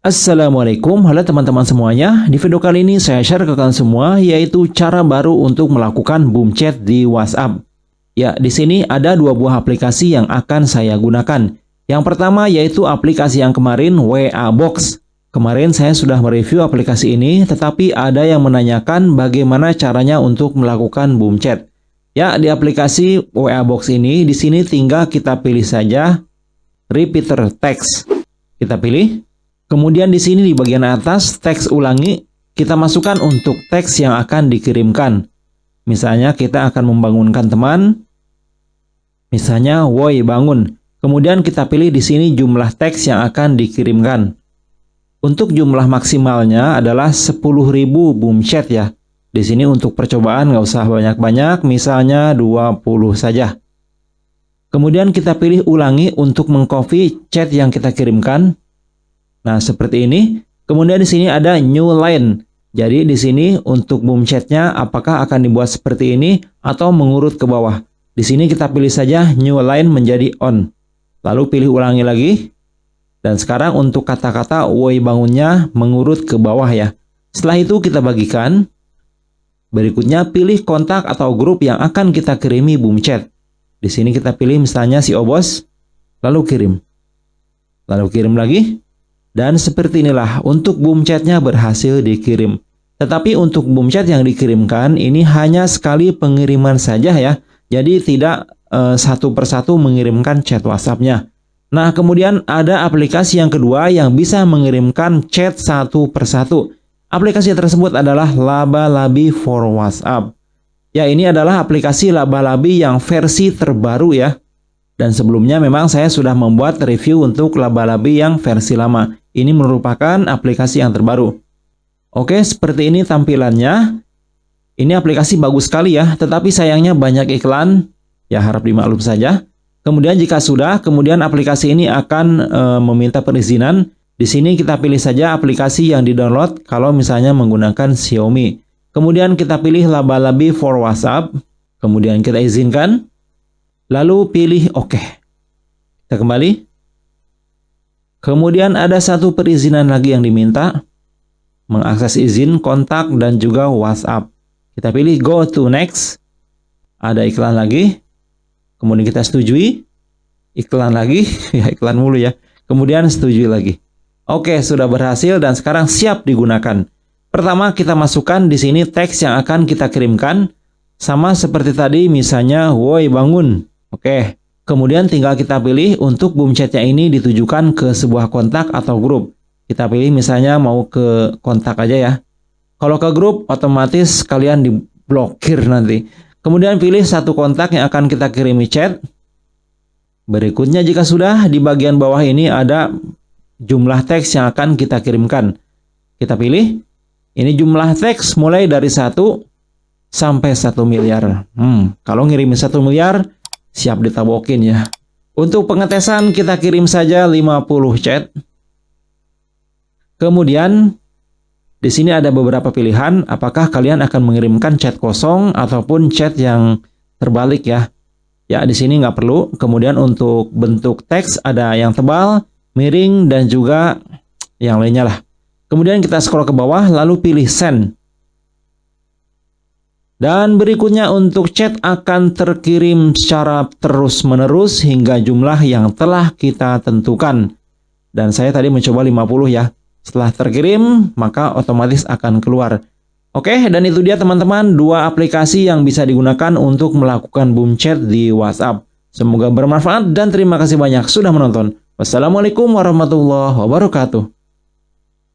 Assalamualaikum, halo teman-teman semuanya. Di video kali ini saya share ke kalian semua yaitu cara baru untuk melakukan boom chat di WhatsApp. Ya, di sini ada dua buah aplikasi yang akan saya gunakan. Yang pertama yaitu aplikasi yang kemarin WA Box. Kemarin saya sudah mereview aplikasi ini, tetapi ada yang menanyakan bagaimana caranya untuk melakukan boom chat. Ya, di aplikasi WA Box ini, di sini tinggal kita pilih saja repeater text. Kita pilih. Kemudian di sini di bagian atas teks ulangi kita masukkan untuk teks yang akan dikirimkan. Misalnya kita akan membangunkan teman. Misalnya woi bangun. Kemudian kita pilih di sini jumlah teks yang akan dikirimkan. Untuk jumlah maksimalnya adalah 10.000 boom chat ya. Di sini untuk percobaan nggak usah banyak-banyak, misalnya 20 saja. Kemudian kita pilih ulangi untuk mengcopy chat yang kita kirimkan. Nah, seperti ini. Kemudian di sini ada new line. Jadi di sini untuk boom chatnya apakah akan dibuat seperti ini atau mengurut ke bawah. Di sini kita pilih saja new line menjadi on. Lalu pilih ulangi lagi. Dan sekarang untuk kata-kata woi bangunnya mengurut ke bawah ya. Setelah itu kita bagikan. Berikutnya pilih kontak atau grup yang akan kita kirimi boom chat. Di sini kita pilih misalnya si Obos, lalu kirim. Lalu kirim lagi. Dan seperti inilah untuk boom chatnya berhasil dikirim. Tetapi untuk boom chat yang dikirimkan ini hanya sekali pengiriman saja ya. Jadi tidak e, satu persatu mengirimkan chat WhatsAppnya. Nah kemudian ada aplikasi yang kedua yang bisa mengirimkan chat satu persatu. Aplikasi tersebut adalah Laba-Labi for WhatsApp. Ya ini adalah aplikasi Laba-Labi yang versi terbaru ya. Dan sebelumnya memang saya sudah membuat review untuk Laba-Labi yang versi lama. Ini merupakan aplikasi yang terbaru. Oke, seperti ini tampilannya. Ini aplikasi bagus sekali ya, tetapi sayangnya banyak iklan. Ya harap dimaklum saja. Kemudian jika sudah, kemudian aplikasi ini akan e, meminta perizinan. Di sini kita pilih saja aplikasi yang di-download kalau misalnya menggunakan Xiaomi. Kemudian kita pilih laba-labi for WhatsApp. Kemudian kita izinkan. Lalu pilih OK. Kita kembali. Kemudian ada satu perizinan lagi yang diminta, mengakses izin, kontak, dan juga WhatsApp. Kita pilih go to next, ada iklan lagi, kemudian kita setujui, iklan lagi, ya iklan mulu ya, kemudian setujui lagi. Oke, sudah berhasil dan sekarang siap digunakan. Pertama kita masukkan di sini teks yang akan kita kirimkan, sama seperti tadi misalnya, woi bangun. Oke, Kemudian tinggal kita pilih untuk boom chatnya ini ditujukan ke sebuah kontak atau grup. Kita pilih misalnya mau ke kontak aja ya. Kalau ke grup otomatis kalian diblokir nanti. Kemudian pilih satu kontak yang akan kita kirimi chat. Berikutnya jika sudah di bagian bawah ini ada jumlah teks yang akan kita kirimkan. Kita pilih. Ini jumlah teks mulai dari 1 sampai 1 miliar. Hmm, kalau ngirimin 1 miliar siap ditabokin ya. Untuk pengetesan kita kirim saja 50 chat. Kemudian di sini ada beberapa pilihan apakah kalian akan mengirimkan chat kosong ataupun chat yang terbalik ya. Ya di sini nggak perlu. Kemudian untuk bentuk teks ada yang tebal, miring dan juga yang lainnya lah. Kemudian kita scroll ke bawah lalu pilih send. Dan berikutnya untuk chat akan terkirim secara terus-menerus hingga jumlah yang telah kita tentukan. Dan saya tadi mencoba 50 ya. Setelah terkirim, maka otomatis akan keluar. Oke, dan itu dia teman-teman dua aplikasi yang bisa digunakan untuk melakukan boom chat di WhatsApp. Semoga bermanfaat dan terima kasih banyak sudah menonton. Wassalamualaikum warahmatullahi wabarakatuh.